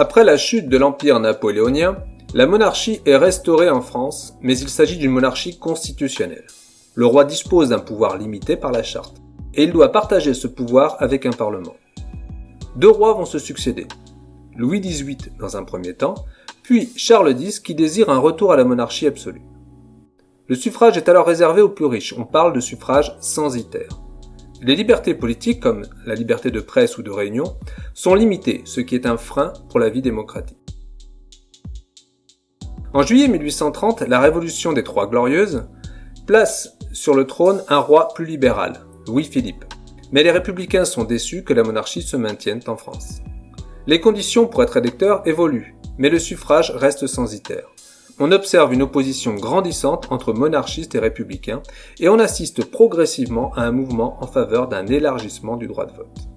Après la chute de l'Empire napoléonien, la monarchie est restaurée en France, mais il s'agit d'une monarchie constitutionnelle. Le roi dispose d'un pouvoir limité par la charte, et il doit partager ce pouvoir avec un parlement. Deux rois vont se succéder. Louis XVIII dans un premier temps, puis Charles X qui désire un retour à la monarchie absolue. Le suffrage est alors réservé aux plus riches, on parle de suffrage censitaire. Les libertés politiques, comme la liberté de presse ou de réunion, sont limitées, ce qui est un frein pour la vie démocratique. En juillet 1830, la Révolution des Trois Glorieuses place sur le trône un roi plus libéral, Louis-Philippe. Mais les républicains sont déçus que la monarchie se maintienne en France. Les conditions pour être électeur évoluent, mais le suffrage reste censitaire on observe une opposition grandissante entre monarchistes et républicains, et on assiste progressivement à un mouvement en faveur d'un élargissement du droit de vote.